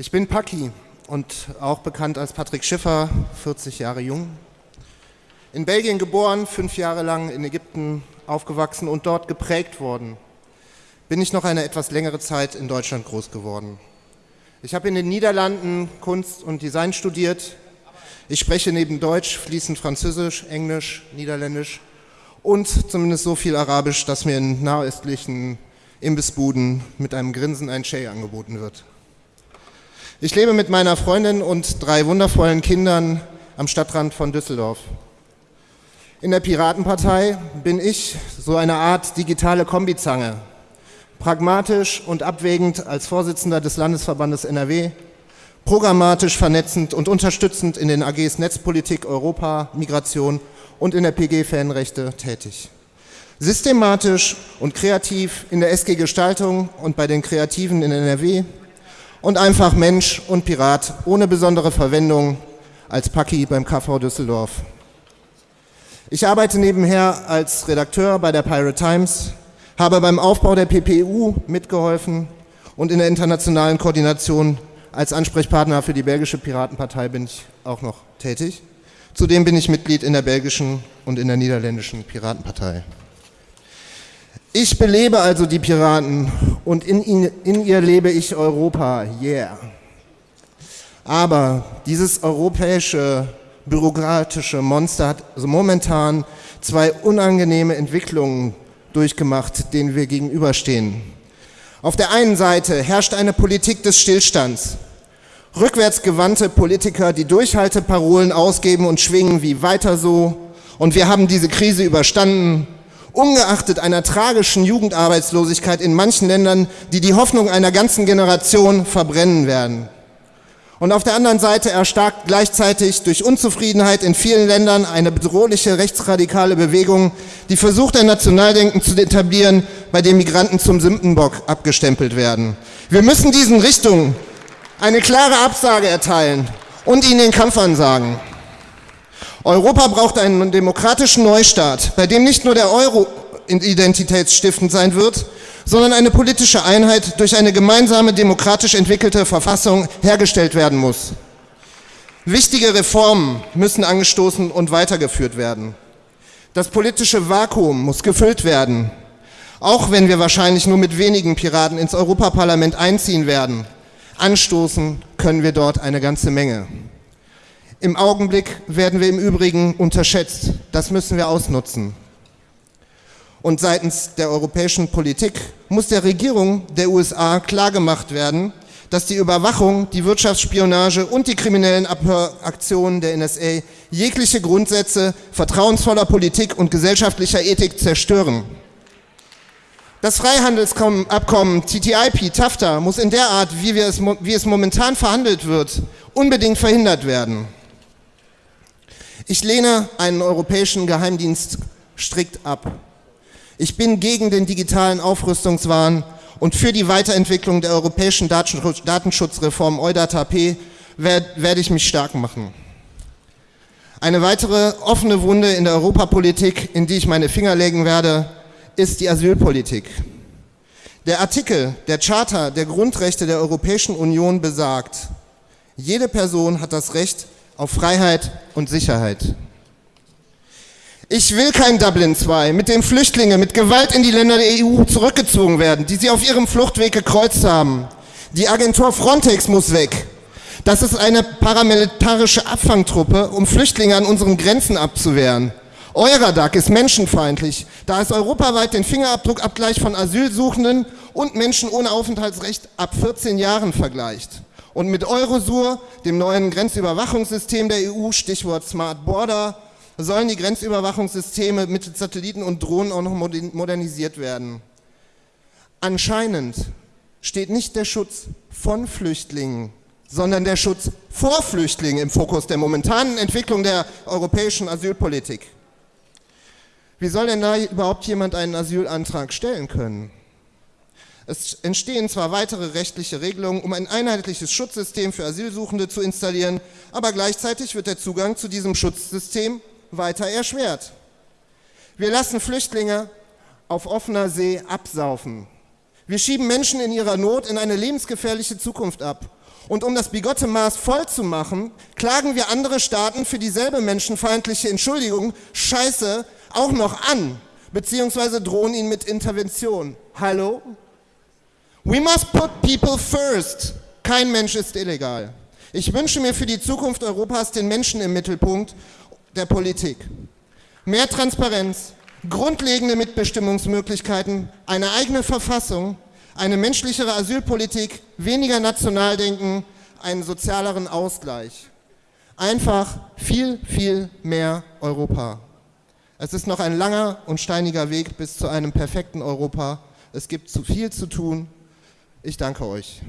Ich bin Paki und auch bekannt als Patrick Schiffer, 40 Jahre jung. In Belgien geboren, fünf Jahre lang in Ägypten aufgewachsen und dort geprägt worden. Bin ich noch eine etwas längere Zeit in Deutschland groß geworden. Ich habe in den Niederlanden Kunst und Design studiert. Ich spreche neben Deutsch fließend Französisch, Englisch, Niederländisch und zumindest so viel Arabisch, dass mir in nahöstlichen Imbissbuden mit einem Grinsen ein Shay angeboten wird. Ich lebe mit meiner Freundin und drei wundervollen Kindern am Stadtrand von Düsseldorf. In der Piratenpartei bin ich so eine Art digitale Kombizange. Pragmatisch und abwägend als Vorsitzender des Landesverbandes NRW, programmatisch vernetzend und unterstützend in den AGs Netzpolitik, Europa, Migration und in der PG Fanrechte tätig. Systematisch und kreativ in der SG Gestaltung und bei den Kreativen in NRW und einfach Mensch und Pirat ohne besondere Verwendung als Paki beim KV Düsseldorf. Ich arbeite nebenher als Redakteur bei der Pirate Times, habe beim Aufbau der PPU mitgeholfen und in der internationalen Koordination als Ansprechpartner für die belgische Piratenpartei bin ich auch noch tätig. Zudem bin ich Mitglied in der belgischen und in der niederländischen Piratenpartei. Ich belebe also die Piraten und in, ihn, in ihr lebe ich Europa, yeah. Aber dieses europäische bürokratische Monster hat momentan zwei unangenehme Entwicklungen durchgemacht, denen wir gegenüberstehen. Auf der einen Seite herrscht eine Politik des Stillstands. Rückwärtsgewandte Politiker, die Durchhalteparolen ausgeben und schwingen wie weiter so. Und wir haben diese Krise überstanden ungeachtet einer tragischen Jugendarbeitslosigkeit in manchen Ländern, die die Hoffnung einer ganzen Generation verbrennen werden. Und auf der anderen Seite erstarkt gleichzeitig durch Unzufriedenheit in vielen Ländern eine bedrohliche rechtsradikale Bewegung, die versucht, ein Nationaldenken zu etablieren, bei dem Migranten zum Sündenbock abgestempelt werden. Wir müssen diesen Richtungen eine klare Absage erteilen und ihnen den Kampf ansagen. Europa braucht einen demokratischen Neustart, bei dem nicht nur der Euro identitätsstiftend sein wird, sondern eine politische Einheit durch eine gemeinsame demokratisch entwickelte Verfassung hergestellt werden muss. Wichtige Reformen müssen angestoßen und weitergeführt werden. Das politische Vakuum muss gefüllt werden, auch wenn wir wahrscheinlich nur mit wenigen Piraten ins Europaparlament einziehen werden. Anstoßen können wir dort eine ganze Menge. Im Augenblick werden wir im Übrigen unterschätzt. Das müssen wir ausnutzen. Und seitens der europäischen Politik muss der Regierung der USA klargemacht werden, dass die Überwachung, die Wirtschaftsspionage und die kriminellen Abhöraktionen der NSA jegliche Grundsätze vertrauensvoller Politik und gesellschaftlicher Ethik zerstören. Das Freihandelsabkommen TTIP, TAFTA, muss in der Art, wie, es, wie es momentan verhandelt wird, unbedingt verhindert werden. Ich lehne einen europäischen Geheimdienst strikt ab. Ich bin gegen den digitalen Aufrüstungswahn und für die Weiterentwicklung der europäischen Datenschutzreform EuDATAP werde ich mich stark machen. Eine weitere offene Wunde in der Europapolitik, in die ich meine Finger legen werde, ist die Asylpolitik. Der Artikel der Charta der Grundrechte der Europäischen Union besagt, jede Person hat das Recht auf Freiheit und Sicherheit. Ich will kein Dublin II, mit dem Flüchtlinge mit Gewalt in die Länder der EU zurückgezogen werden, die sie auf ihrem Fluchtweg gekreuzt haben. Die Agentur Frontex muss weg. Das ist eine paramilitarische Abfangtruppe, um Flüchtlinge an unseren Grenzen abzuwehren. Euradag ist menschenfeindlich, da es europaweit den Fingerabdruckabgleich von Asylsuchenden und Menschen ohne Aufenthaltsrecht ab 14 Jahren vergleicht. Und mit Eurosur, dem neuen Grenzüberwachungssystem der EU, Stichwort Smart Border, sollen die Grenzüberwachungssysteme mit Satelliten und Drohnen auch noch modernisiert werden. Anscheinend steht nicht der Schutz von Flüchtlingen, sondern der Schutz vor Flüchtlingen im Fokus der momentanen Entwicklung der europäischen Asylpolitik. Wie soll denn da überhaupt jemand einen Asylantrag stellen können? Es entstehen zwar weitere rechtliche Regelungen, um ein einheitliches Schutzsystem für Asylsuchende zu installieren, aber gleichzeitig wird der Zugang zu diesem Schutzsystem weiter erschwert. Wir lassen Flüchtlinge auf offener See absaufen. Wir schieben Menschen in ihrer Not in eine lebensgefährliche Zukunft ab. Und um das bigotte Maß voll zu machen, klagen wir andere Staaten für dieselbe menschenfeindliche Entschuldigung, Scheiße, auch noch an, beziehungsweise drohen ihnen mit Intervention. Hallo? We must put people first. Kein Mensch ist illegal. Ich wünsche mir für die Zukunft Europas den Menschen im Mittelpunkt der Politik. Mehr Transparenz, grundlegende Mitbestimmungsmöglichkeiten, eine eigene Verfassung, eine menschlichere Asylpolitik, weniger Nationaldenken, einen sozialeren Ausgleich. Einfach viel, viel mehr Europa. Es ist noch ein langer und steiniger Weg bis zu einem perfekten Europa. Es gibt zu viel zu tun. Ich danke euch.